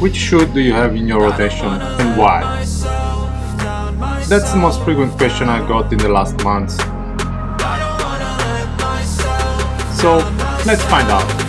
Which shoe do you have in your rotation and why? That's the most frequent question I got in the last months. So let's find out.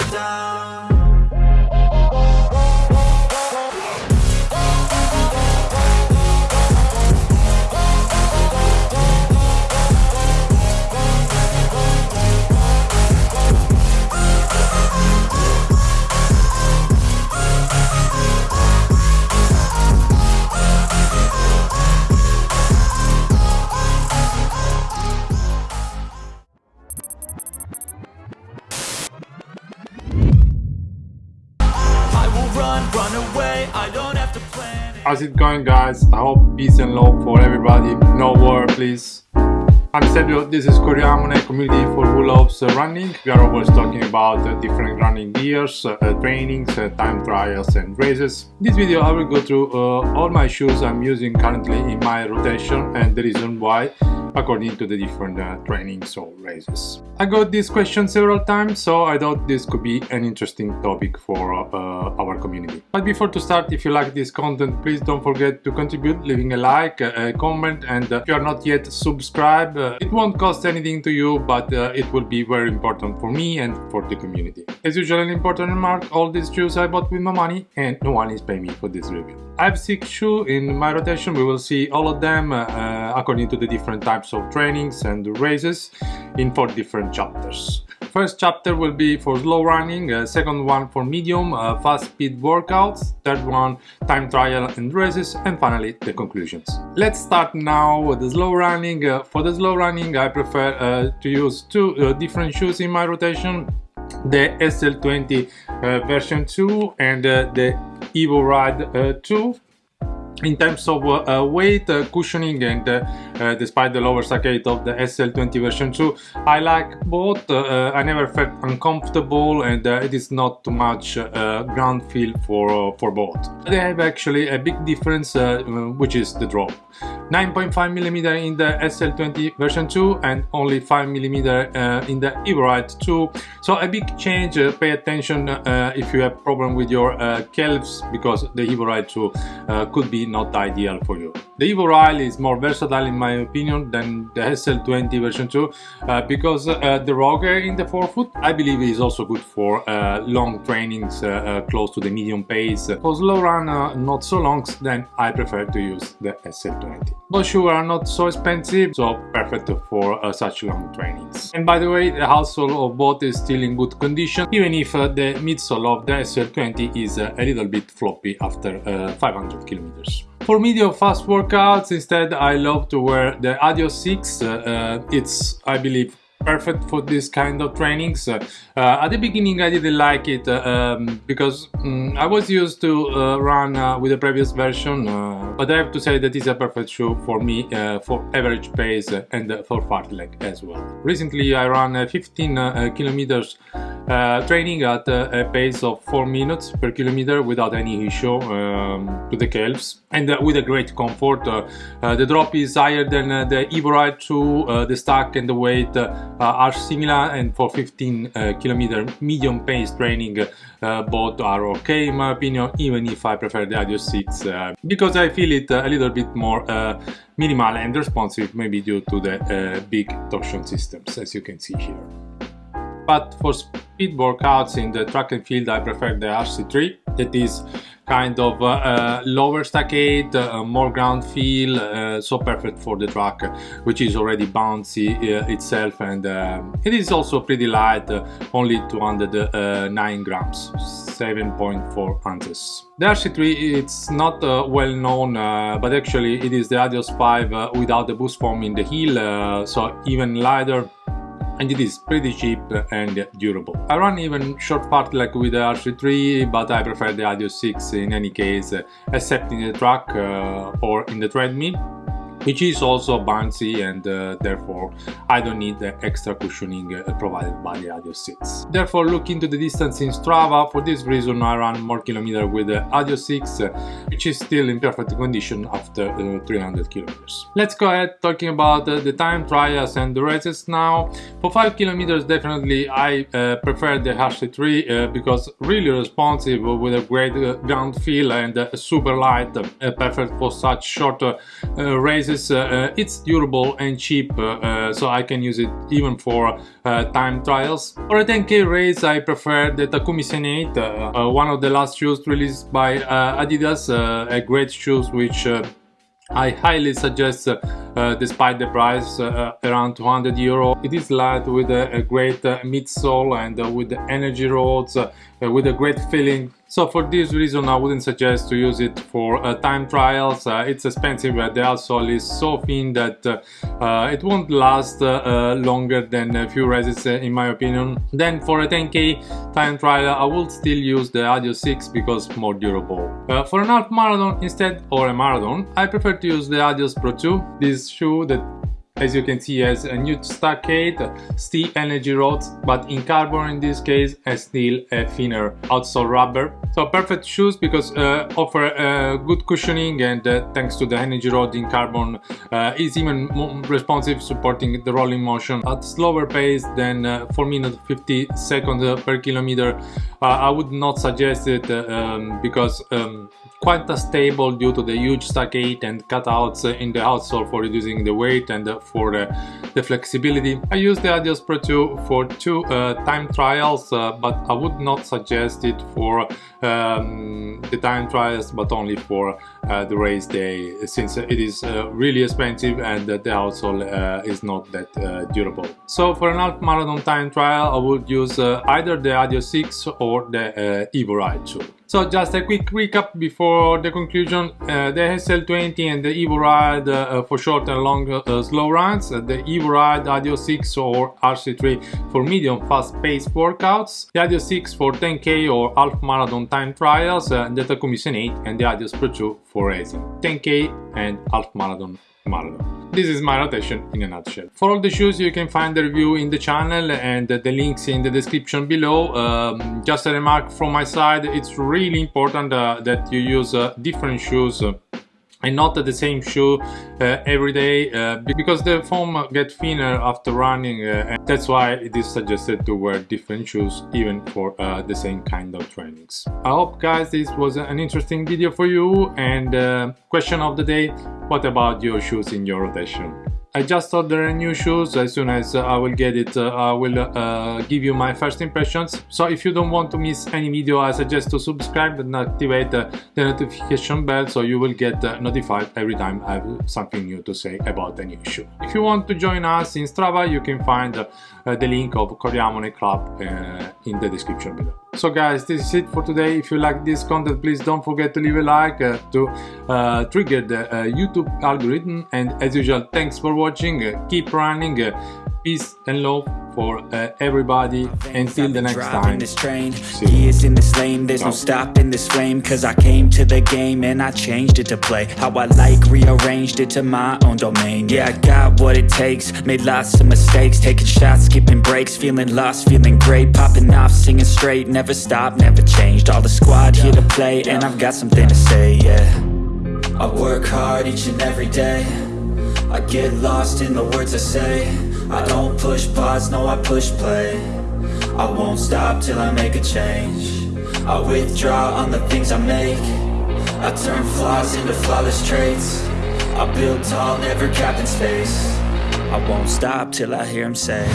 How's it going guys? I hope peace and love for everybody. No war please. I'm Sergio, this is Coriamone, community for who loves running. We are always talking about uh, different running gears, uh, trainings, uh, time trials and races. In this video I will go through uh, all my shoes I'm using currently in my rotation and the reason why according to the different uh, trainings or races. I got this question several times, so I thought this could be an interesting topic for uh, our community. But before to start, if you like this content, please don't forget to contribute, leaving a like, a comment, and uh, if you are not yet subscribed, uh, it won't cost anything to you, but uh, it will be very important for me and for the community. As usual, an important remark, all these shoes I bought with my money and no one is paying me for this review. I have six shoes in my rotation, we will see all of them uh, according to the different types types of trainings and races in four different chapters. First chapter will be for slow running, uh, second one for medium, uh, fast speed workouts, third one time trial and races, and finally the conclusions. Let's start now with the slow running. Uh, for the slow running I prefer uh, to use two uh, different shoes in my rotation the SL20 uh, version 2 and the Evo Ride uh, 2 in terms of uh, weight, uh, cushioning and uh, uh despite the lower saccade of the SL20 version 2 I like both, uh, uh, I never felt uncomfortable and it is not too much ground feel for, for both. They have actually a big difference which is the drop. 9.5mm in the SL20 version 2 and only 5mm in the Evoride 2 so a big change, pay attention if you have problem with your calves because the Evoride 2 could be not ideal for you. The Evo is more versatile in my opinion than the SL20 version 2 uh, because uh, the rocker in the forefoot I believe is also good for uh, long trainings uh, uh, close to the medium pace. For slow run uh, not so long then I prefer to use the SL20. Both shoes are not so expensive so perfect for such long trainings. And by the way the outsole of both is still in good condition even if the midsole of the SL20 is a little bit floppy after 500 kilometers. For medium fast workouts, instead I love to wear the Adios 6. Uh, uh, it's, I believe, perfect for this kind of trainings. Uh, at the beginning I didn't like it uh, um, because um, I was used to uh, run uh, with the previous version but I have to say that it's a perfect shoe for me for average pace and for fartlek as well. Recently I ran 15 kilometers uh, training at a pace of 4 minutes per kilometer without any issue um, to the calves and uh, with a great comfort. Uh, uh the drop is higher than uh, the Evo Ride 2, uh, the stack and the weight are similar and for 15 kilometer medium pace training both are okay in my opinion even if I prefer the Adios 6 because I feel it a little bit more minimal and responsive maybe due to the big torsion systems as you can see here but for speed workouts in the track and field I prefer the RC3 that is kind of uh, uh, lower stackade, uh, more ground feel, uh, so perfect for the track which is already bouncy uh, itself. And um, it is also pretty light, uh, only 209 grams, 7.4 ounces. The RC3 it's not well known but actually it is the Adios 5 without the boost foam in the heel so even lighter and it is pretty cheap and durable. I run even short fartlek with the RC3 but I prefer the Adios 6 in any case except in the track uh, or in the treadmill which is also bouncy and uh, therefore I don't need the extra cushioning uh, provided by the Adios 6. Therefore look into the distance in Strava, for this reason I run more kilometer with the Adios 6 uh, which is still in perfect condition after uh, 300 kilometers. Let's go ahead talking about uh, the time trials and the races now. For 5 kilometers definitely I uh, prefer the RC3 because really responsive with a great ground feel and super light, perfect for such short races uh, uh, it's durable and cheap, uh, so I can use it even for time trials. For a 10k race, I prefer the Takumi Sen8, one of the last shoes released by Adidas, a great shoes which I highly suggest uh, despite the price uh, around 200 euro. It is light with a, a great uh, midsole and with energy rods, with a great feeling so for this reason I wouldn't suggest to use it for uh, time trials, uh, it's expensive but the outsole is so thin that uh, uh it won't last uh, uh, longer than a few races in my opinion. Then for a 10k time trial I would still use the Adios 6 because more durable. for an half marathon instead or a marathon I prefer to use the Adios Pro 2, this shoe that as you can see has a new stockade steel energy rods but in carbon in this case a steel a thinner outsole rubber. So perfect shoes because uh, offer uh, good cushioning and uh, thanks to the energy rod in carbon uh, is even more responsive supporting the rolling motion at slower pace than uh, 4 minutes 50 seconds per kilometer. Uh, I would not suggest it um, because um, quite stable due to the huge stockade and cutouts in the outsole for reducing the weight and for the, the flexibility. I use the Adios Pro 2 for two uh, time trials, uh, but I would not suggest it for um, the time trials, but only for uh, the race day, since it is uh, really expensive and the outsole uh, is not that uh, durable. So for an half marathon time trial, I would use either the Adios 6 or the Evo Ride 2. So just a quick recap before the conclusion. Uh, the SL20 and the Evo Ride uh, for short and long uh, slow runs. Uh, the Evo Ride Adios 6 or RC3 for medium fast-paced workouts. The Adios 6 for 10k or half marathon time trials. Uh, the Takumi Sen8 and the Adios Pro 2 for racing. 10k and half marathon marathon. This is my rotation in a nutshell. For all the shoes you can find the review in the channel and the links in the description below. Um, just a remark from my side, it's really important uh, that you use uh, different shoes uh, and not the same shoe uh, every day uh, because the foam get thinner after running uh, and that's why it is suggested to wear different shoes even for uh, the same kind of trainings. I hope guys this was an interesting video for you and uh, question of the day what about your shoes in your rotation? I just ordered a new shoes, as soon as uh, I will get it uh, I will uh, give you my first impressions. So if you don't want to miss any video I suggest to subscribe and activate the notification bell so you will get notified every time I have something new to say about the new shoe. If you want to join us in Strava you can find the link of Coriamone Club in the description below. So guys, this is it for today. If you like this content, please don't forget to leave a like uh, to uh, trigger the uh, YouTube algorithm. And as usual, thanks for watching. Uh, keep running. Uh, peace and love for uh, everybody until the next time. this train. Years in this lane there's no stopping this flame cause i came to the game and i changed it to play. How i like rearranged it to my own domain. Yeah i got what it takes made lots of mistakes. Taking shots skipping breaks feeling lost feeling great. Popping off singing straight never stopped never changed. All the squad here to play and i've got something to say yeah. I work hard each and every day. I get lost in the words I say I don't push pause, no I push play. I won't stop till I make a change. I withdraw on the things I make. I turn flaws into flawless traits. I build tall, never capped in space. I won't stop till I hear him say